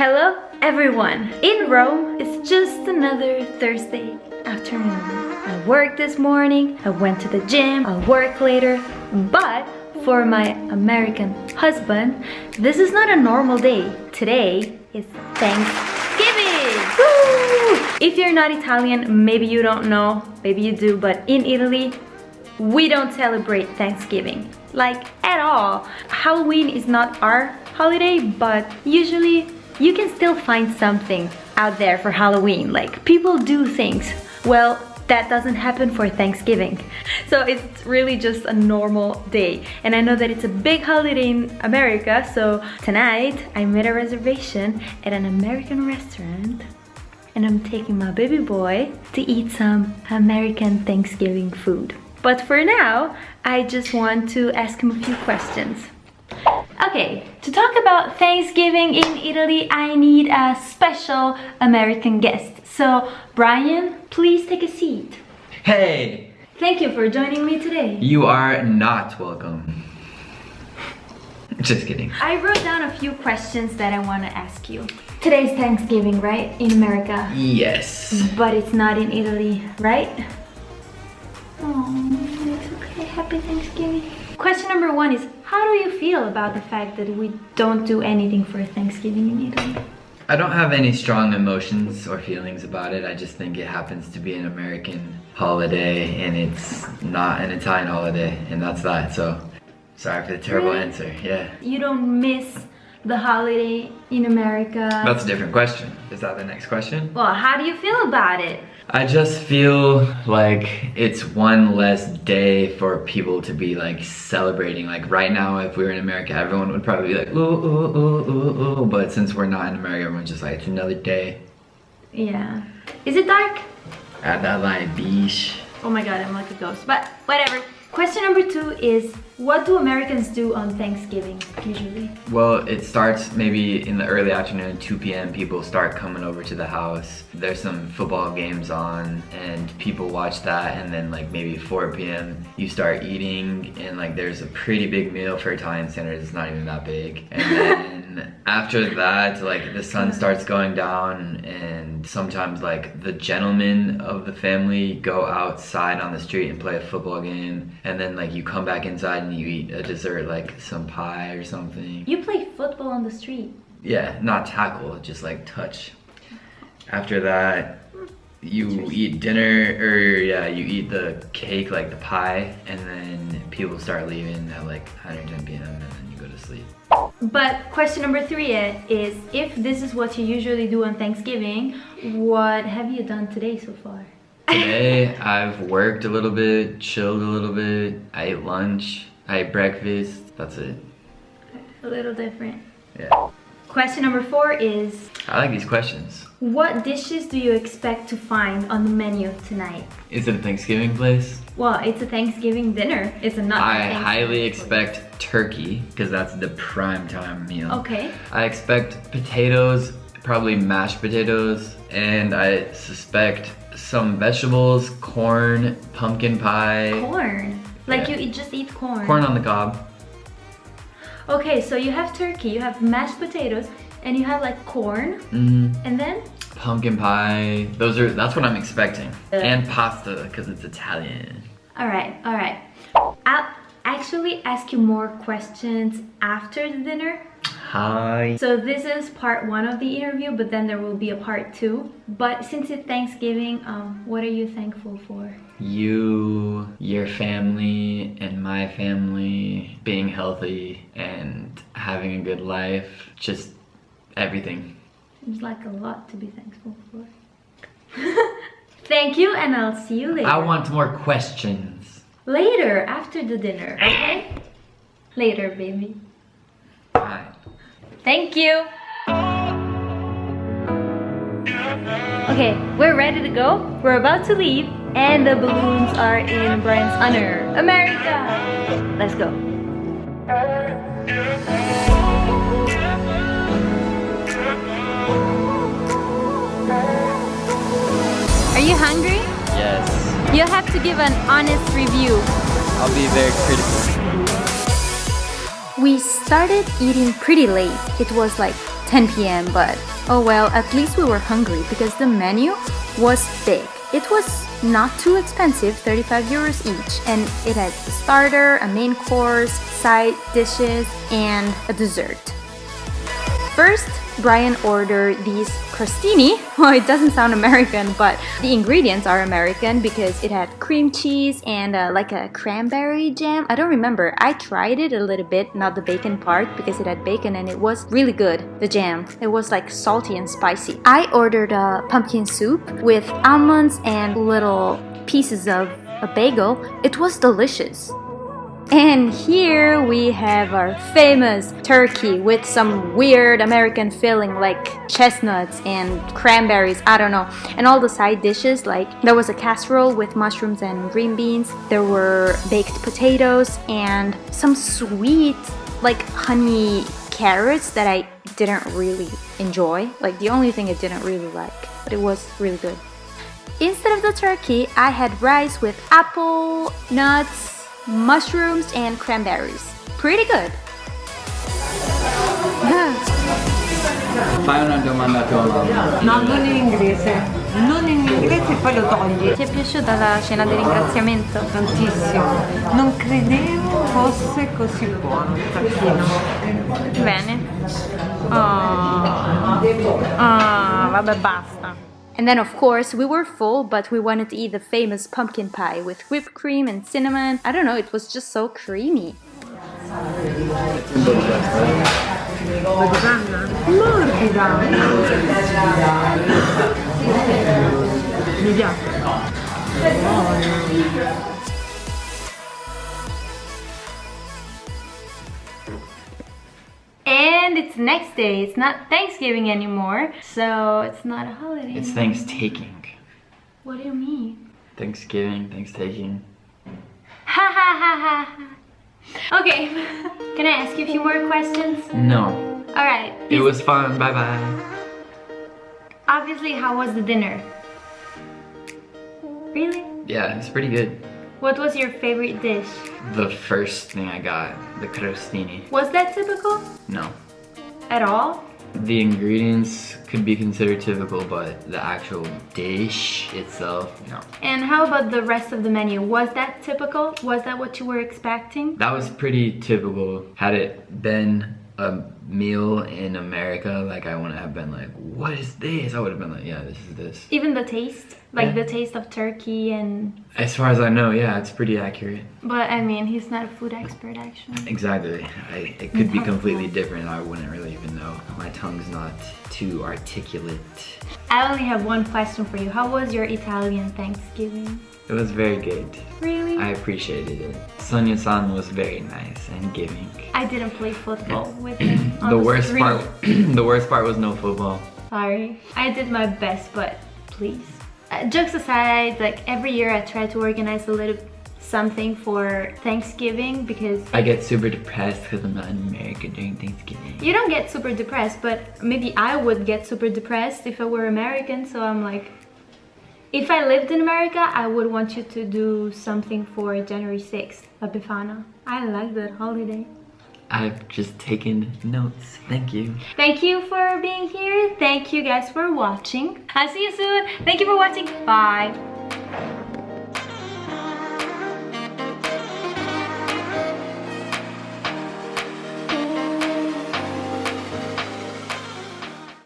Hello everyone! In Rome, it's just another Thursday afternoon. I worked this morning, I went to the gym, I'll work later, but for my American husband, this is not a normal day. Today is Thanksgiving! Woo! If you're not Italian, maybe you don't know, maybe you do, but in Italy, we don't celebrate Thanksgiving. Like, at all. Halloween is not our holiday, but usually you can still find something out there for Halloween. Like, people do things. Well, that doesn't happen for Thanksgiving. So it's really just a normal day. And I know that it's a big holiday in America, so tonight I made a reservation at an American restaurant and I'm taking my baby boy to eat some American Thanksgiving food. But for now, I just want to ask him a few questions. Okay, to talk about Thanksgiving in Italy, I need a special American guest. So, Brian, please take a seat. Hey! Thank you for joining me today. You are not welcome. Just kidding. I wrote down a few questions that I want to ask you. Today's Thanksgiving, right? In America. Yes. But it's not in Italy, right? Oh, it's okay. Happy Thanksgiving. Question number one is, how do you feel about the fact that we don't do anything for Thanksgiving in Italy? I don't have any strong emotions or feelings about it. I just think it happens to be an American holiday and it's not an Italian holiday and that's that. So sorry for the terrible Really? answer. Yeah. You don't miss the holiday in America? That's a different question. Is that the next question? Well, how do you feel about it? I just feel like it's one less day for people to be like celebrating. Like right now, if we were in America, everyone would probably be like, ooh, ooh, ooh, ooh, ooh. But since we're not in America, everyone's just like, it's another day. Yeah. Is it dark? At that light beach. Oh my god, I'm like a ghost. But whatever. Question number two is, what do Americans do on Thanksgiving, usually? Well, it starts maybe in the early afternoon, 2 p.m. People start coming over to the house. There's some football games on, and people watch that. And then, like maybe 4 p.m., you start eating, and like there's a pretty big meal for Italian standards. It's not even that big. And then after that, like the sun starts going down, and sometimes like the gentlemen of the family go outside on the street and play a football game. And then like you come back inside and you eat a dessert, like some pie or something. You play football on the street. Yeah, not tackle, just like touch. After that, you eat dinner, or yeah, you eat the cake, like the pie, and then people start leaving at like 110 p.m. and then you go to sleep. But question number three is, if this is what you usually do on Thanksgiving, what have you done today so far? Today, I've worked a little bit, chilled a little bit, I ate lunch, I ate breakfast, that's it. A little different. Yeah. Question number four is, I like these questions. what dishes do you expect to find on the menu tonight? Is it a Thanksgiving place? Well, it's a Thanksgiving dinner. It's a not. I highly place. expect turkey, because that's the prime time meal. Okay. I expect potatoes, probably mashed potatoes, and I suspect some vegetables, corn, pumpkin pie, Corn. Like Yeah. you just eat corn. corn on the cob. Okay, so you have turkey, you have mashed potatoes, and you have like corn, Mm, and then pumpkin pie. Those are that's what I'm expecting. Uh. And pasta because it's Italian. all right, all right. I'll actually ask you more questions after the dinner. Hi. So this is part one of the interview, but then there will be a part two. But since it's Thanksgiving, um, what are you thankful for? You, your family, and my family being healthy and having a good life. Just everything. Seems like a lot to be thankful for. Thank you, and I'll see you later. I want more questions. Later, after the dinner, okay? Later, baby. Bye. Thank you. Okay, we're ready to go. We're about to leave, and the balloons are in Brian's honor. America! Let's go. Are you hungry? Yes. You have to give an honest review. I'll be very critical. We started eating pretty late. It was like 10 p.m. but oh well, at least we were hungry because the menu was big. It was not too expensive, 35 euros each, and it had a starter, a main course, side dishes, and a dessert. First, Brian ordered these crostini. Well, it doesn't sound American, but the ingredients are American because it had cream cheese and uh, like a cranberry jam. I don't remember. I tried it a little bit, not the bacon part, because it had bacon and it was really good, the jam. It was like salty and spicy. I ordered a pumpkin soup with almonds and little pieces of a bagel. It was delicious. And here we have our famous turkey with some weird American filling like chestnuts and cranberries, I don't know. And all the side dishes like there was a casserole with mushrooms and green beans. There were baked potatoes and some sweet like honey carrots that I didn't really enjoy. Like the only thing I didn't really like, but it was really good. Instead of the turkey, I had rice with apple, nuts, mushrooms and cranberries. Pretty good. Fai una domanda tua No, non in inglese. Non in inglese e poi lo togli. Ti è piaciuta la cena di ringraziamento? Tantissimo. Non credevo fosse così buono il tacchino. Bene. Oh. Oh, vabbè basta. And then of course we were full but we wanted to eat the famous pumpkin pie with whipped cream and cinnamon. I don't know, it was just so creamy. And it's next day. It's not Thanksgiving anymore, so it's not a holiday. It's anymore. Thanksgiving. What do you mean? Thanksgiving, Thanksgiving. Ha ha ha ha. Okay, can I ask you a few more questions? No. Alright. It was fun. Bye bye. Obviously, how was the dinner? Really? Yeah, it's pretty good. What was your favorite dish? The first thing I got, the crostini. Was that typical? No. At all? The ingredients could be considered typical, but the actual dish itself, no. And how about the rest of the menu? Was that typical? Was that what you were expecting? That was pretty typical. Had it been a meal in America, like I wouldn't have been like, what is this? I would have been like, yeah, this is this. Even the taste? Like Yeah. the taste of turkey and... As far as I know, yeah, it's pretty accurate. But I mean, he's not a food expert actually. Exactly. I, it could be completely different. I wouldn't really even know. My tongue's not too articulate. I only have one question for you. How was your Italian Thanksgiving? It was very good. Really? I appreciated it. Sonia-san was very nice and giving. I didn't play football with him. The worst street. part, the worst part was no football. Sorry. I did my best, but please. Uh, jokes aside, like every year I try to organize a little something for Thanksgiving because I get super depressed because I'm not in America during Thanksgiving. you don't get super depressed, but maybe I would get super depressed if I were American. So I'm like, if I lived in America, I would want you to do something for January 6th, La Befana. I like that holiday. I've just taken notes. Thank you. Thank you for being here. Thank you guys for watching. I'll see you soon. Thank you for watching. Bye.